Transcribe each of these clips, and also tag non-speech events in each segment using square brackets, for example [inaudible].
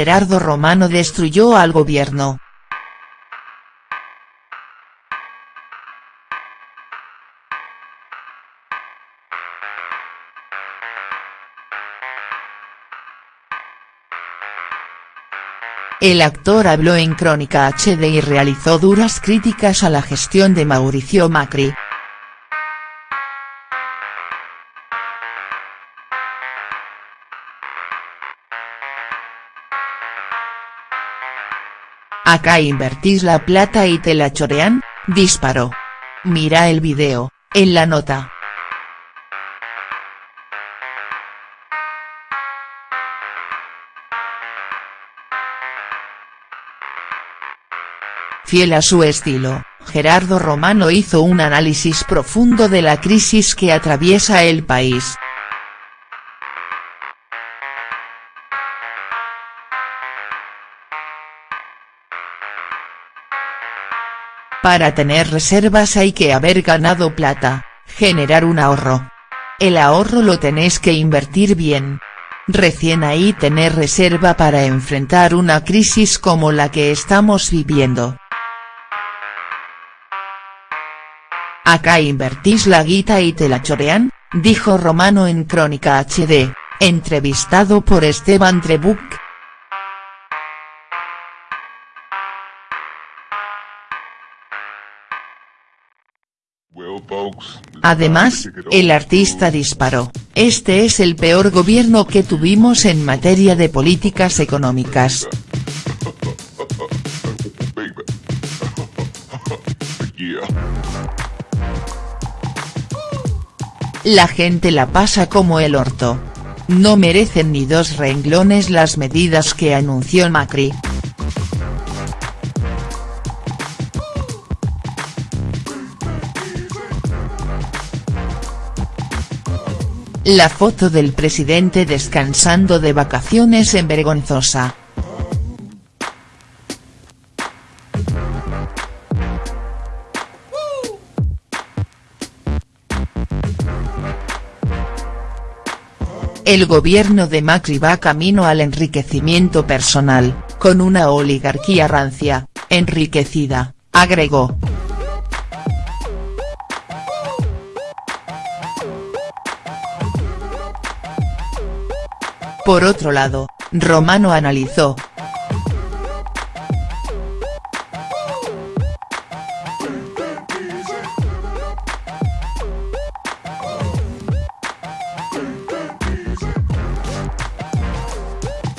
Gerardo Romano destruyó al gobierno. El actor habló en Crónica HD y realizó duras críticas a la gestión de Mauricio Macri. Acá invertís la plata y te la chorean, disparó. Mira el video, en la nota. Fiel a su estilo, Gerardo Romano hizo un análisis profundo de la crisis que atraviesa el país. Para tener reservas hay que haber ganado plata, generar un ahorro. El ahorro lo tenés que invertir bien. Recién ahí tener reserva para enfrentar una crisis como la que estamos viviendo. Acá invertís la guita y te la chorean, dijo Romano en Crónica HD, entrevistado por Esteban Trebuch. Además, el artista disparó, este es el peor gobierno que tuvimos en materia de políticas económicas. [laughs] [laughs] La gente la pasa como el orto. No merecen ni dos renglones las medidas que anunció Macri. La foto del presidente descansando de vacaciones en Vergonzosa. El gobierno de Macri va camino al enriquecimiento personal, con una oligarquía rancia, enriquecida, agregó. Por otro lado, Romano analizó.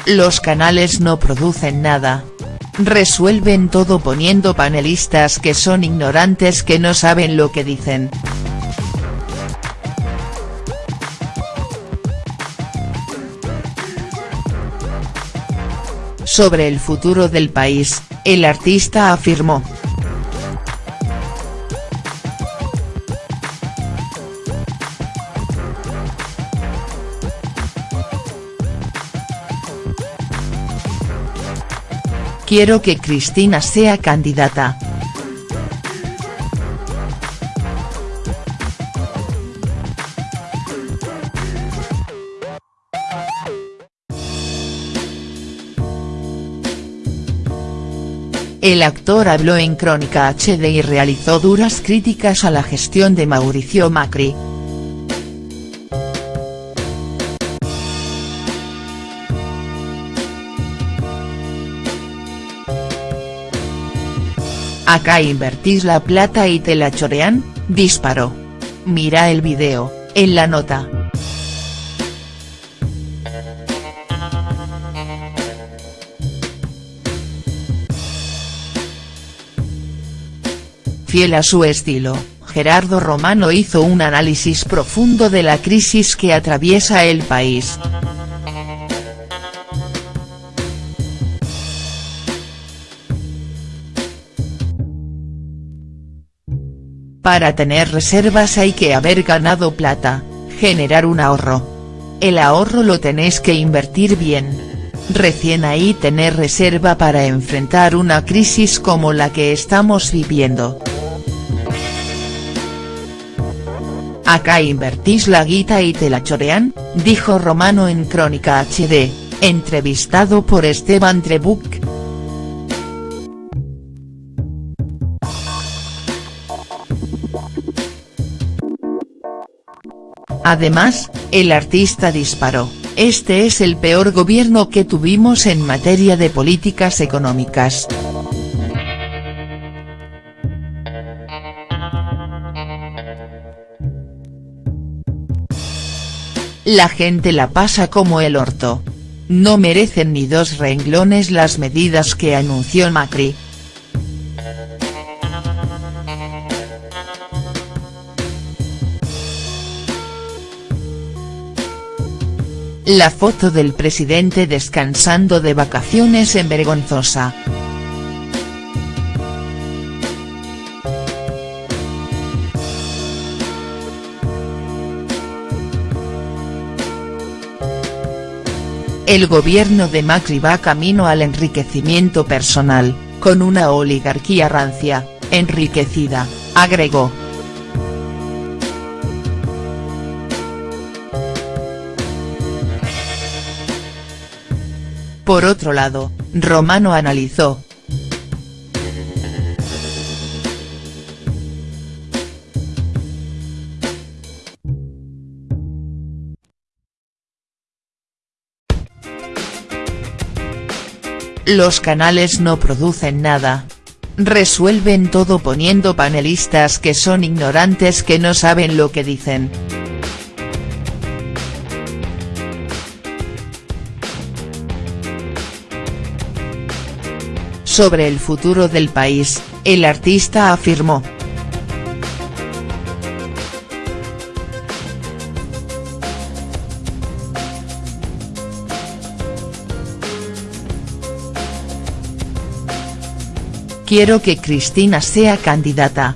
Los canales no producen nada. Resuelven todo poniendo panelistas que son ignorantes que no saben lo que dicen. Sobre el futuro del país, el artista afirmó. Quiero que Cristina sea candidata. El actor habló en Crónica HD y realizó duras críticas a la gestión de Mauricio Macri. Acá invertís la plata y te la chorean, disparó. Mira el video, en la nota. Fiel a su estilo, Gerardo Romano hizo un análisis profundo de la crisis que atraviesa el país. Para tener reservas hay que haber ganado plata, generar un ahorro. El ahorro lo tenés que invertir bien. Recién ahí tener reserva para enfrentar una crisis como la que estamos viviendo. Acá invertís la guita y te la chorean, dijo Romano en Crónica HD, entrevistado por Esteban Trebuch. Además, el artista disparó, este es el peor gobierno que tuvimos en materia de políticas económicas. La gente la pasa como el orto. No merecen ni dos renglones las medidas que anunció Macri. La foto del presidente descansando de vacaciones en Vergonzosa. El gobierno de Macri va camino al enriquecimiento personal, con una oligarquía rancia, enriquecida, agregó. Por otro lado, Romano analizó, Los canales no producen nada. Resuelven todo poniendo panelistas que son ignorantes que no saben lo que dicen. Sobre el futuro del país, el artista afirmó, Quiero que Cristina sea candidata.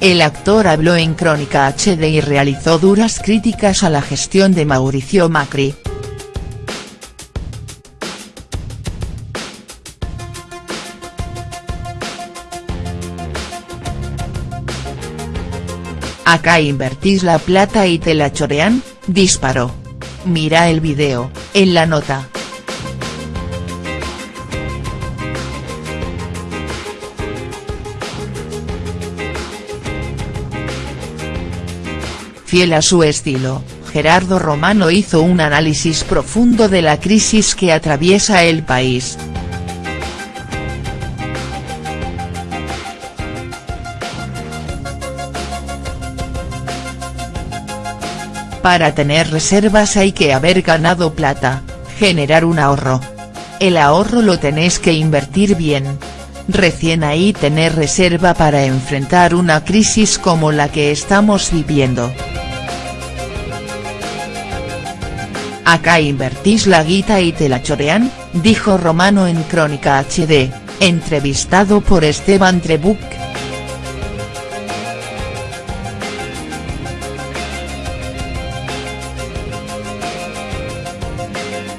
El actor habló en Crónica HD y realizó duras críticas a la gestión de Mauricio Macri. Acá invertís la plata y te la chorean, disparó. Mira el video, en la nota. Fiel a su estilo, Gerardo Romano hizo un análisis profundo de la crisis que atraviesa el país. Para tener reservas hay que haber ganado plata, generar un ahorro. El ahorro lo tenés que invertir bien. Recién ahí tener reserva para enfrentar una crisis como la que estamos viviendo. Acá invertís la guita y te la chorean, dijo Romano en Crónica HD, entrevistado por Esteban Trebuch.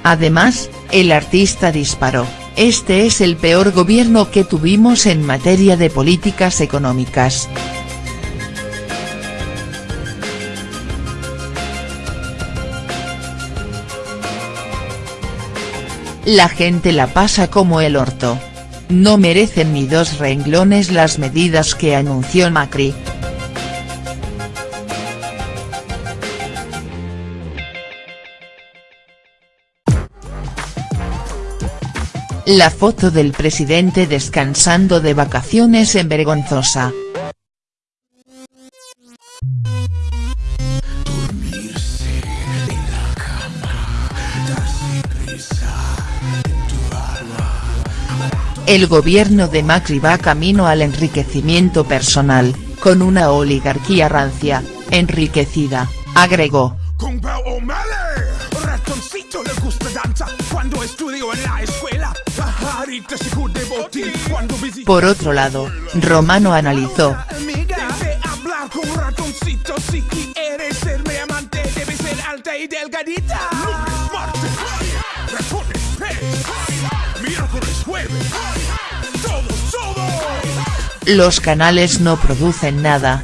Además, el artista disparó, este es el peor gobierno que tuvimos en materia de políticas económicas. La gente la pasa como el orto. No merecen ni dos renglones las medidas que anunció Macri. La foto del presidente descansando de vacaciones en Vergonzosa. El gobierno de Macri va camino al enriquecimiento personal, con una oligarquía rancia, enriquecida, agregó cuando estudio en la escuela, Por otro lado, Romano analizó. Los canales no producen nada,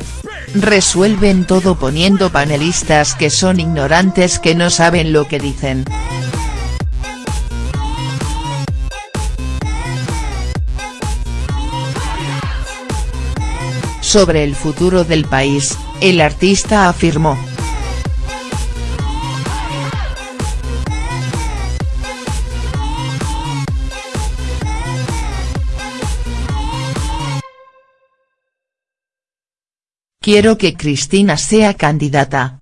resuelven todo poniendo panelistas que son ignorantes que no saben lo que dicen. Sobre el futuro del país, el artista afirmó. Quiero que Cristina sea candidata,